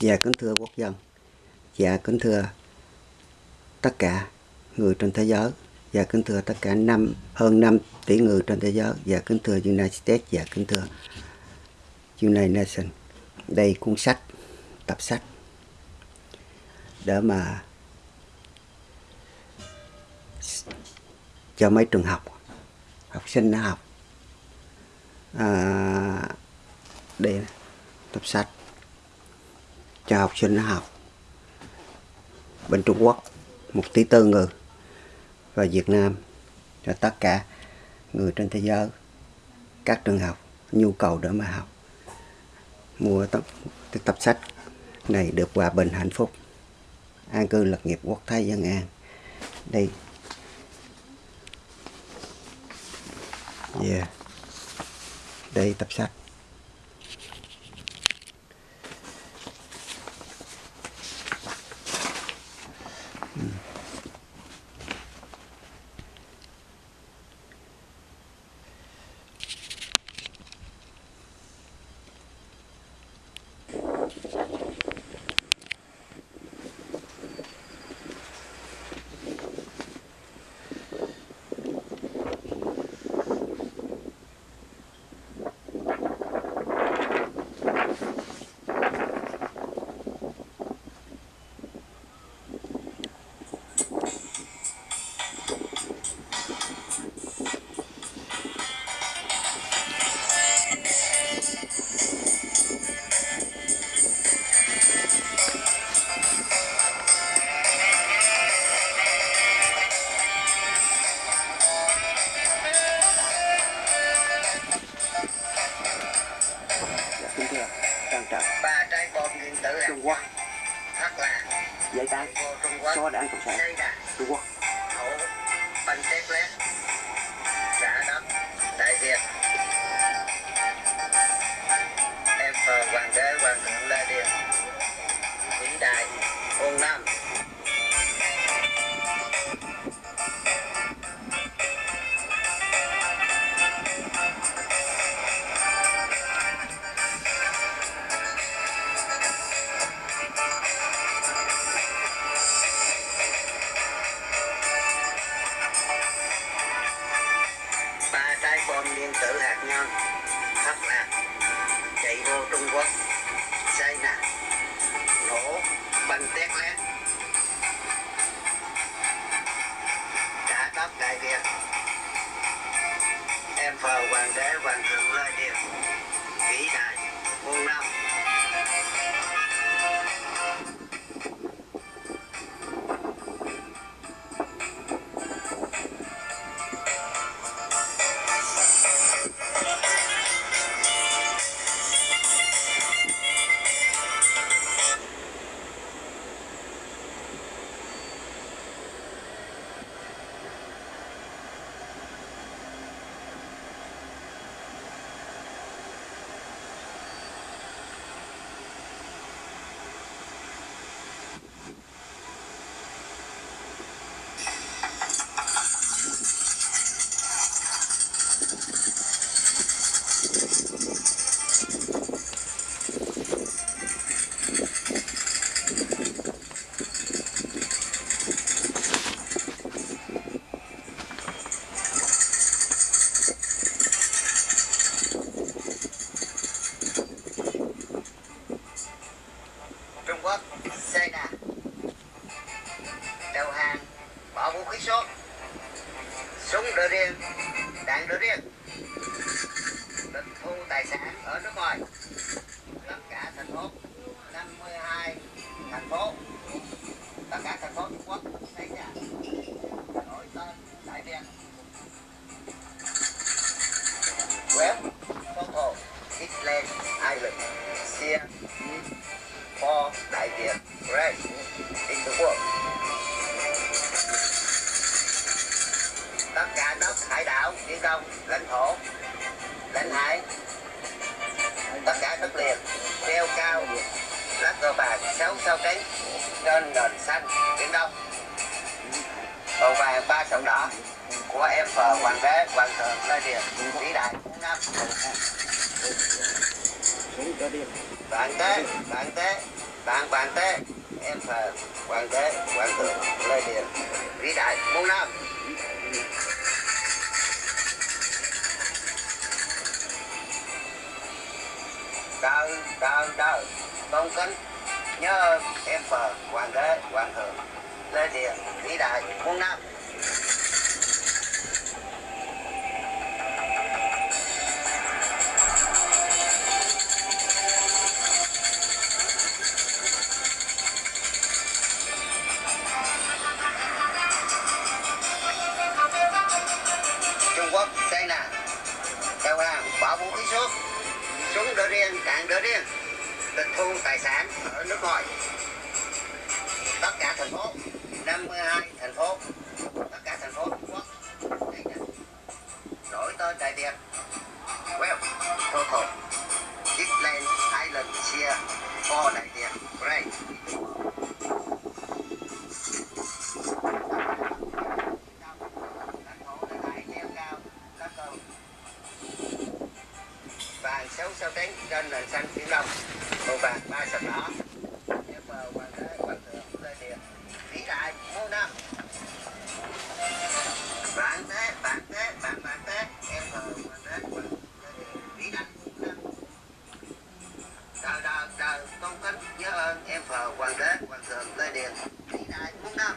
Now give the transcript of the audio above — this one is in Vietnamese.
Dạ kính thưa quốc dân. Dạ kính thưa tất cả người trên thế giới. Dạ kính thưa tất cả năm hơn 5 tỷ người trên thế giới. Dạ kính thưa United States. Dạ kính thưa United Nations. Đây cuốn sách, tập sách Để mà cho mấy trường học học sinh nó học. À, đây tập sách cho học sinh nó học. Bên Trung Quốc một tỷ tư người. Và Việt Nam cho tất cả người trên thế giới. Các trường học nhu cầu để mà học. Mua tập, tập sách này được hòa bình hạnh phúc. An cư lập nghiệp quốc thái dân an. Đây. Yeah. Đây tập sách. Trung Quốc. Thật là Trung Quốc. số đảng cộng sản. Trung Quốc trái điện tử hạt nhân, thất lạc, chạy vô Trung Quốc xây nè nổ, banh tét lét trả đất đại việt. Em phờ hoàng đế, hoàng thượng cả đất hải đảo, biển đông, lãnh thổ, lãnh hải, tất cả đất liền, treo cao, lá cờ vàng sáu sao cánh trên nền xanh biển đông. Màu vàng ba sọc đỏ của em phờ hoàng đế hoàng thượng lê điền vĩ đại năm bạn tế bạn tế bạn bạn tế em thờ hoàng đế, hoàng thượng lê điện vĩ đại muôn năm. Đời đời đời, tôn kính, nhớ em thờ hoàng đế, hoàng thượng lê điện vĩ đại muôn năm. Riêng, đạn đỡ riêng Tịch thu tài sản ở nước ngoài. Tất cả thành phố 52 thành phố. Tất cả thành phố Trung Quốc. Đổi tên Đại Việt. Vàng sáu sao trắng trên nền xanh biển đông màu vàng ba sọc đỏ. Em bờ hoàng đế hoàng thượng lê điện vĩ đại muôn năm bạn thế bạn thế, bạn bạn thế. Em bờ hoàng đế hoàng thượng lê điện vĩ đại muôn năm đời đời đời tôn kính nhớ ơn. Em phờ hoàng đế hoàng thượng lê điện vĩ đại muôn năm